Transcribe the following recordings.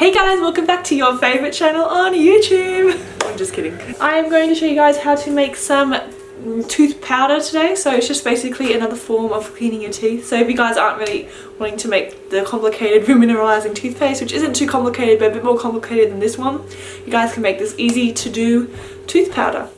Hey guys, welcome back to your favorite channel on YouTube. I'm just kidding. I am going to show you guys how to make some tooth powder today so it's just basically another form of cleaning your teeth so if you guys aren't really wanting to make the complicated remineralizing toothpaste which isn't too complicated but a bit more complicated than this one you guys can make this easy to do tooth powder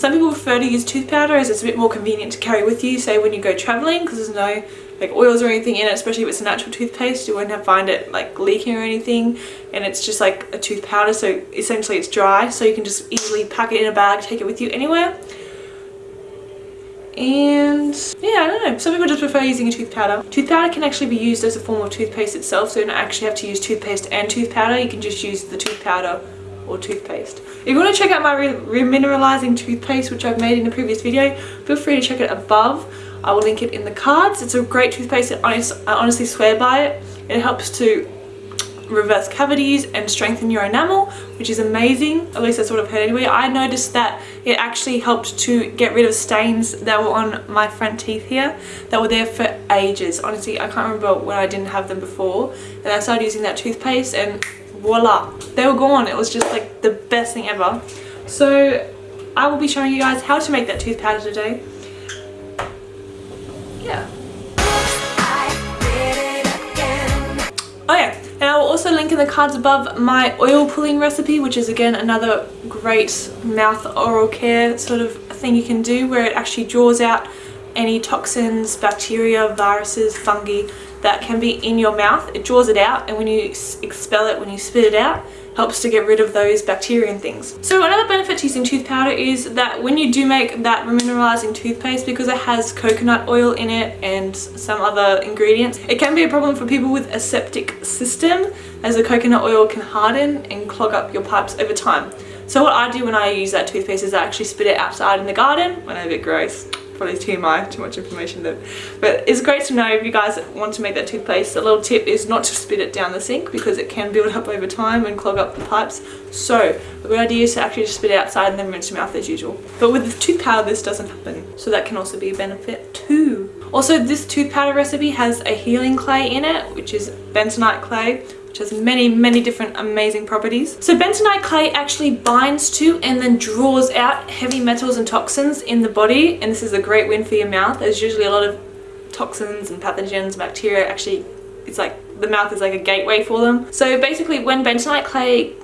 some people prefer to use tooth powder as it's a bit more convenient to carry with you say when you go traveling because there's no like oils or anything in it especially if it's a natural toothpaste you won't have find it like leaking or anything and it's just like a tooth powder so essentially it's dry so you can just easily pack it in a bag take it with you anywhere. And yeah I don't know some people just prefer using a tooth powder. Tooth powder can actually be used as a form of toothpaste itself so you don't actually have to use toothpaste and tooth powder you can just use the tooth powder or toothpaste. If you want to check out my remineralizing toothpaste which I've made in a previous video, feel free to check it above. I will link it in the cards. It's a great toothpaste. I honestly swear by it. It helps to reverse cavities and strengthen your enamel which is amazing at least that's what I've heard anyway I noticed that it actually helped to get rid of stains that were on my front teeth here that were there for ages honestly I can't remember when I didn't have them before and I started using that toothpaste and voila they were gone. It was just like the best thing ever. So I will be showing you guys how to make that tooth powder today. Yeah. Oh yeah, and I will also link in the cards above my oil pulling recipe, which is again another great mouth oral care sort of thing you can do where it actually draws out any toxins, bacteria, viruses, fungi that can be in your mouth. It draws it out and when you expel it, when you spit it out, helps to get rid of those bacteria and things. So another benefit to using tooth powder is that when you do make that remineralizing toothpaste, because it has coconut oil in it and some other ingredients, it can be a problem for people with a septic system as the coconut oil can harden and clog up your pipes over time. So what I do when I use that toothpaste is I actually spit it outside in the garden when I'm a bit gross probably TMI, too much information there. But it's great to know if you guys want to make that toothpaste. A little tip is not to spit it down the sink because it can build up over time and clog up the pipes. So a good idea is to actually just spit it outside and then rinse your mouth as usual. But with the tooth powder this doesn't happen. So that can also be a benefit too. Also this tooth powder recipe has a healing clay in it which is bentonite clay which has many, many different amazing properties. So bentonite clay actually binds to and then draws out heavy metals and toxins in the body. And this is a great win for your mouth. There's usually a lot of toxins and pathogens, bacteria. Actually, it's like the mouth is like a gateway for them. So basically when bentonite clay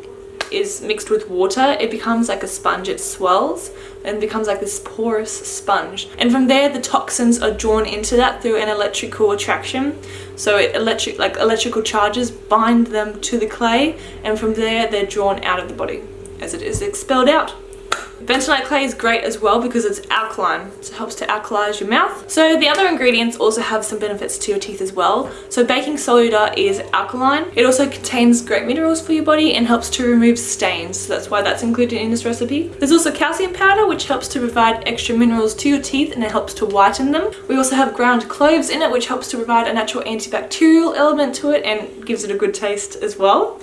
is mixed with water, it becomes like a sponge. It swells and becomes like this porous sponge. And from there, the toxins are drawn into that through an electrical attraction. So it electric, like electrical charges bind them to the clay and from there, they're drawn out of the body as it is expelled out. Bentonite clay is great as well because it's alkaline. So it helps to alkalize your mouth. So the other ingredients also have some benefits to your teeth as well. So baking soda is alkaline. It also contains great minerals for your body and helps to remove stains. So that's why that's included in this recipe. There's also calcium powder which helps to provide extra minerals to your teeth and it helps to whiten them. We also have ground cloves in it which helps to provide a natural antibacterial element to it and gives it a good taste as well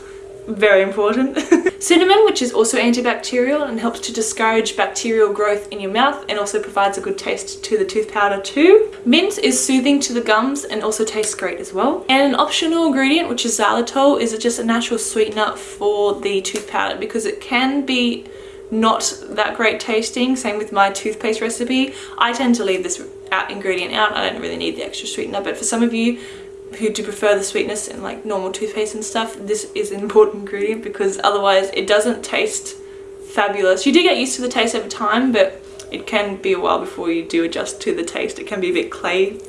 very important. Cinnamon, which is also antibacterial and helps to discourage bacterial growth in your mouth and also provides a good taste to the tooth powder too. Mint is soothing to the gums and also tastes great as well. And an optional ingredient, which is xylitol, is just a natural sweetener for the tooth powder because it can be not that great tasting. Same with my toothpaste recipe. I tend to leave this ingredient out. I don't really need the extra sweetener, but for some of you, who do prefer the sweetness in like normal toothpaste and stuff, this is an important ingredient because otherwise it doesn't taste fabulous. You do get used to the taste over time, but it can be a while before you do adjust to the taste. It can be a bit clay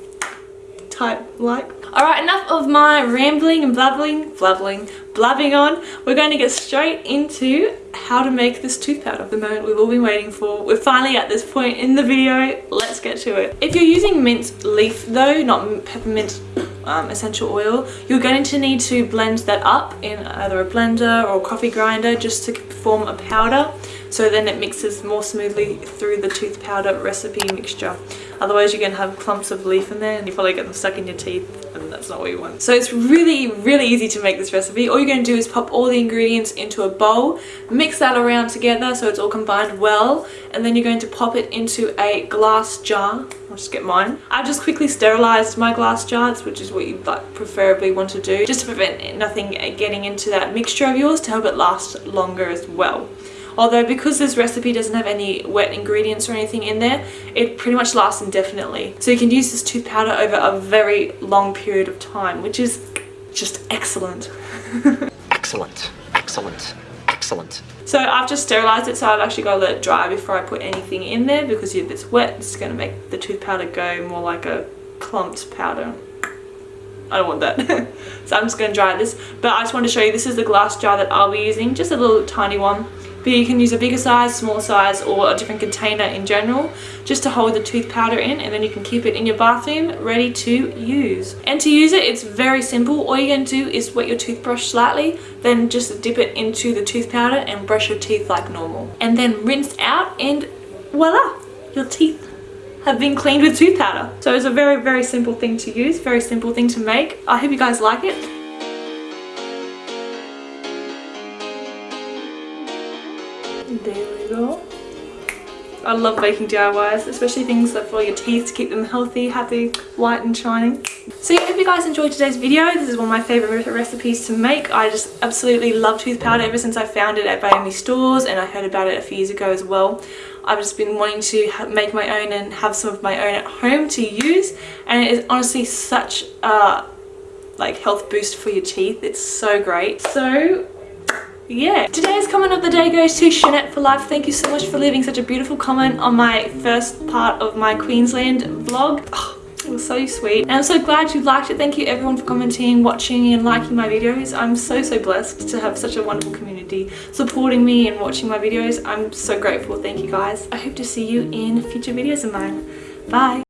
type like. Alright, enough of my rambling and blabbling, blabbling, blabbing on. We're going to get straight into how to make this tooth powder. The moment we've all been waiting for. We're finally at this point in the video. Let's get to it. If you're using mint leaf though, not peppermint um, essential oil, you're going to need to blend that up in either a blender or a coffee grinder just to form a powder. So then it mixes more smoothly through the tooth powder recipe mixture. Otherwise you're going to have clumps of leaf in there and you probably get them stuck in your teeth that's not what you want. So it's really, really easy to make this recipe. All you're going to do is pop all the ingredients into a bowl, mix that around together so it's all combined well, and then you're going to pop it into a glass jar. I'll just get mine. I've just quickly sterilized my glass jars, which is what you preferably want to do, just to prevent nothing getting into that mixture of yours to help it last longer as well. Although because this recipe doesn't have any wet ingredients or anything in there, it pretty much lasts indefinitely. So you can use this tooth powder over a very long period of time, which is just excellent. Excellent. Excellent. Excellent. So I've just sterilized it so I've actually got to let it dry before I put anything in there because if it's wet it's going to make the tooth powder go more like a clumped powder. I don't want that. so I'm just going to dry this. But I just want to show you this is the glass jar that I'll be using. Just a little tiny one. But you can use a bigger size, smaller size or a different container in general just to hold the tooth powder in and then you can keep it in your bathroom ready to use. And to use it, it's very simple. All you're going to do is wet your toothbrush slightly, then just dip it into the tooth powder and brush your teeth like normal. And then rinse out and voila, your teeth have been cleaned with tooth powder. So it's a very, very simple thing to use, very simple thing to make. I hope you guys like it. There we go. I love making DIYs, especially things that for your teeth to keep them healthy, happy, white and shining. So if you guys enjoyed today's video, this is one of my favourite recipes to make. I just absolutely love tooth powder ever since I found it at Biome stores and I heard about it a few years ago as well. I've just been wanting to make my own and have some of my own at home to use and it is honestly such a like health boost for your teeth. It's so great. So yeah. Today's comment of the day goes to Shanette for life. Thank you so much for leaving such a beautiful comment on my first part of my Queensland vlog. Oh, it was so sweet. And I'm so glad you liked it. Thank you everyone for commenting watching and liking my videos. I'm so so blessed to have such a wonderful community supporting me and watching my videos. I'm so grateful. Thank you guys. I hope to see you in future videos of mine. Bye